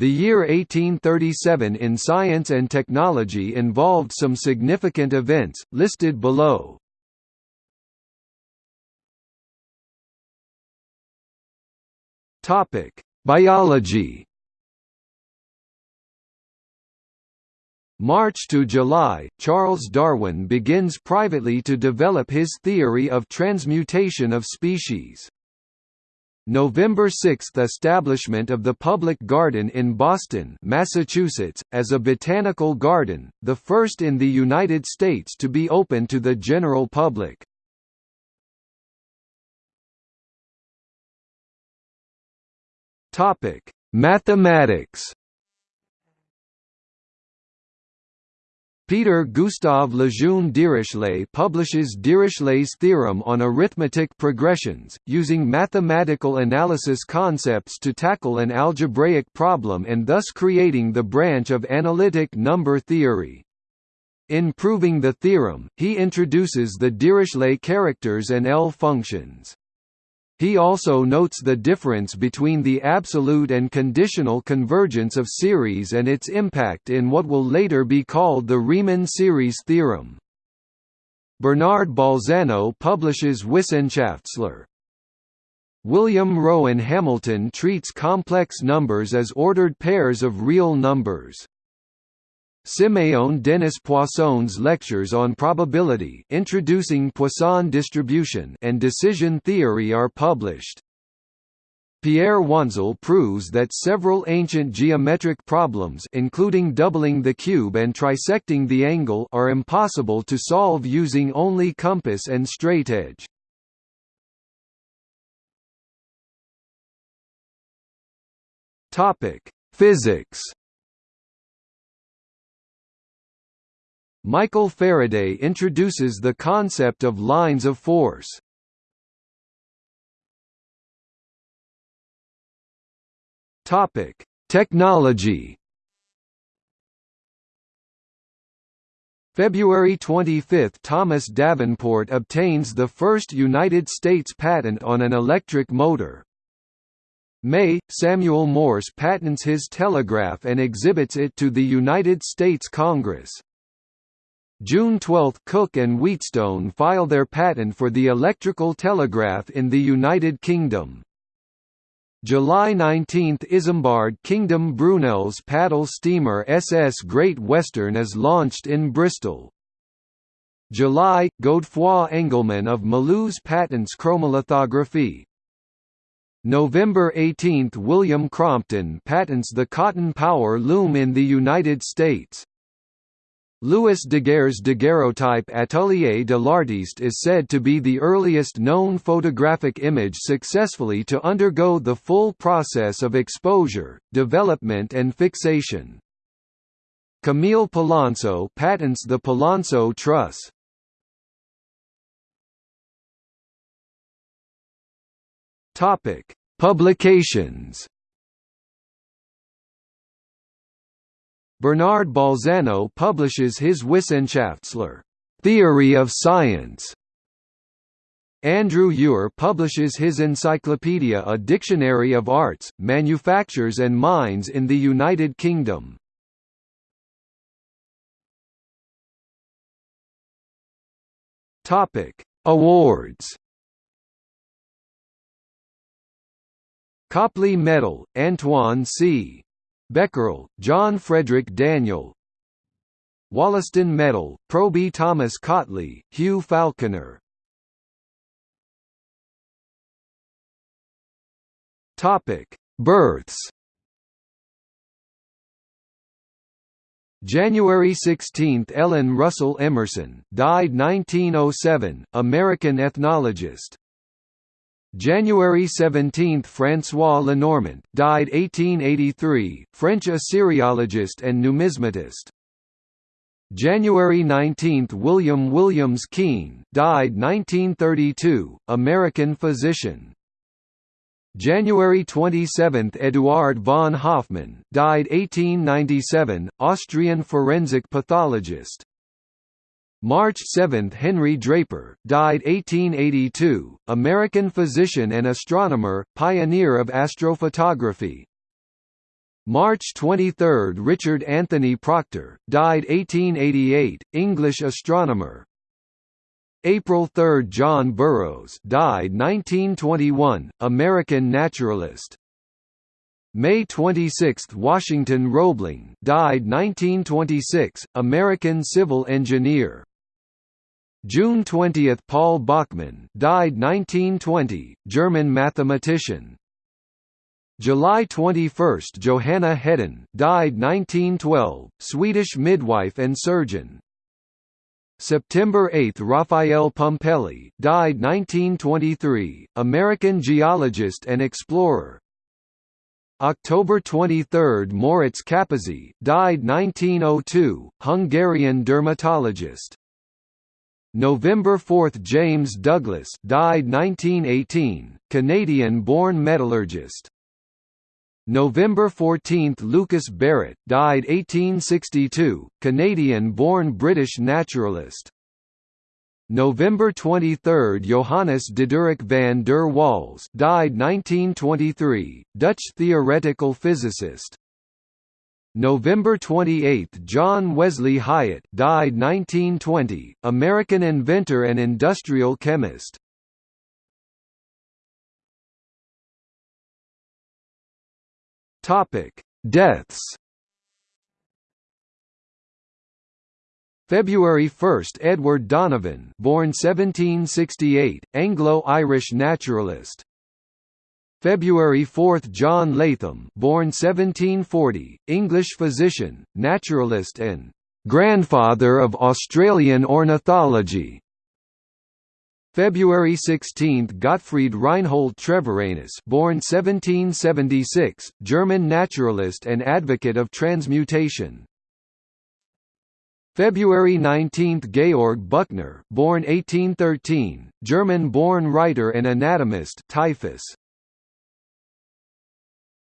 The year 1837 in science and technology involved some significant events, listed below. Biology March to July, Charles Darwin begins privately to develop his theory of transmutation of species. November 6 – Establishment of the Public Garden in Boston Massachusetts, as a botanical garden, the first in the United States to be open to the general public. Mathematics Peter Gustav Lejeune Dirichlet publishes Dirichlet's theorem on arithmetic progressions, using mathematical analysis concepts to tackle an algebraic problem and thus creating the branch of analytic number theory. In proving the theorem, he introduces the Dirichlet characters and L functions. He also notes the difference between the absolute and conditional convergence of series and its impact in what will later be called the Riemann series theorem. Bernard Bolzano publishes Wissenschaftslehre. William Rowan Hamilton treats complex numbers as ordered pairs of real numbers. Siméon Denis Poisson's lectures on probability introducing Poisson distribution and decision theory are published. Pierre Wanzel proves that several ancient geometric problems including doubling the cube and trisecting the angle are impossible to solve using only compass and straightedge. Physics Michael Faraday introduces the concept of lines of force. Topic: Technology. February 25 – Thomas Davenport obtains the first United States patent on an electric motor. May – Samuel Morse patents his telegraph and exhibits it to the United States Congress. June 12 – Cooke and Wheatstone file their patent for the electrical telegraph in the United Kingdom. July 19 – Isambard Kingdom Brunel's paddle steamer SS Great Western is launched in Bristol. July – Godefroy Engelmann of Mulhouse patents chromolithography. November 18 – William Crompton patents the cotton power loom in the United States. Louis Daguerre's daguerreotype Atelier de l'Artiste is said to be the earliest known photographic image successfully to undergo the full process of exposure, development and fixation. Camille Polonceau patents the Polonceau truss. Publications Bernard Bolzano publishes his Wissenschaftslehre theory of science. Andrew Ure publishes his encyclopedia A Dictionary of Arts, Manufactures and Mines in the United Kingdom. Awards Copley Medal, Antoine C. Becquerel, John Frederick Daniell. Wollaston Medal, Proby Thomas Cautley, Hugh Falconer. Births. January 16 – Ellen Russell Emerson, died 1907, American ethnologist January 17 – François Lenormant, died 1883, French Assyriologist and numismatist. January 19 – William Williams Keen, died 1932, American physician. January 27 – Eduard von Hofmann, died 1897, Austrian forensic pathologist. March 7 – Henry Draper, died 1882, American physician and astronomer, pioneer of astrophotography. March 23 – Richard Anthony Proctor, died 1888, English astronomer. April 3 – John Burroughs died 1921, American naturalist. May 26 – Washington Roebling died 1926, American civil engineer June 20 – Paul Bachmann died 1920, German mathematician July 21 – Johanna Hedin died 1912, Swedish midwife and surgeon. September 8 – Raphael Pumpelly died 1923, American geologist and explorer. October 23 – Moritz Kaposi died 1902, Hungarian dermatologist. November 4 – James Douglas died 1918, Canadian-born metallurgist. November 14 – Lucas Barrett died 1862, Canadian-born British naturalist. November 23 – Johannes Diderik van der Waals died 1923, Dutch theoretical physicist. November 28 – John Wesley Hyatt died 1920, American inventor and industrial chemist. Topic: Deaths. February 1 – Edward Donovan born 1768, Anglo-Irish naturalist February 4 – John Latham born 1740, English physician, naturalist and «grandfather of Australian ornithology» February 16 – Gottfried Reinhold Treviranus born 1776, German naturalist and advocate of transmutation. February 19 – Georg Büchner, born 1813, German-born writer and anatomist typhus.